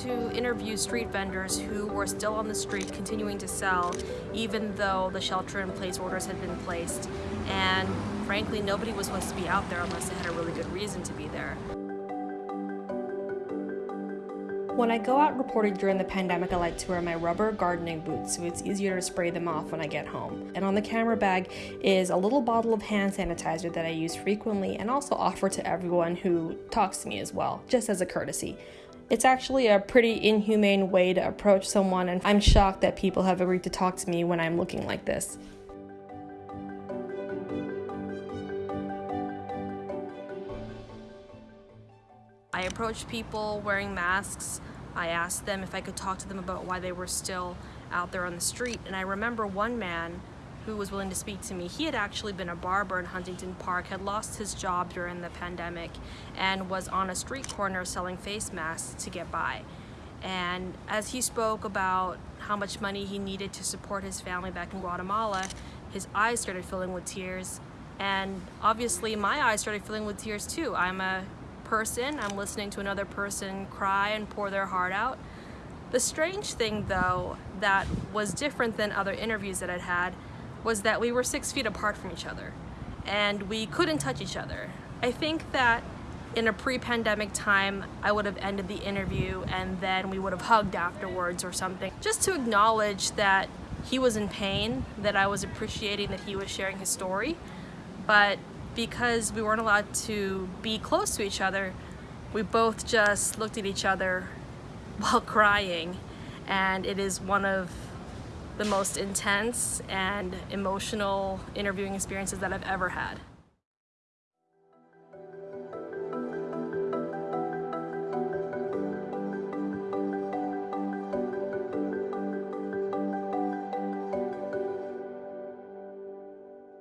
to interview street vendors who were still on the street continuing to sell even though the shelter in place orders had been placed. And frankly, nobody was supposed to be out there unless they had a really good reason to be there. When I go out reporting during the pandemic, I like to wear my rubber gardening boots so it's easier to spray them off when I get home. And on the camera bag is a little bottle of hand sanitizer that I use frequently and also offer to everyone who talks to me as well, just as a courtesy. It's actually a pretty inhumane way to approach someone, and I'm shocked that people have agreed to talk to me when I'm looking like this. I approached people wearing masks. I asked them if I could talk to them about why they were still out there on the street. And I remember one man who was willing to speak to me. He had actually been a barber in Huntington Park, had lost his job during the pandemic, and was on a street corner selling face masks to get by. And as he spoke about how much money he needed to support his family back in Guatemala, his eyes started filling with tears. And obviously my eyes started filling with tears too. I'm a person, I'm listening to another person cry and pour their heart out. The strange thing though, that was different than other interviews that I'd had, was that we were six feet apart from each other and we couldn't touch each other. I think that in a pre-pandemic time, I would have ended the interview and then we would have hugged afterwards or something. Just to acknowledge that he was in pain, that I was appreciating that he was sharing his story, but because we weren't allowed to be close to each other, we both just looked at each other while crying and it is one of the most intense and emotional interviewing experiences that I've ever had.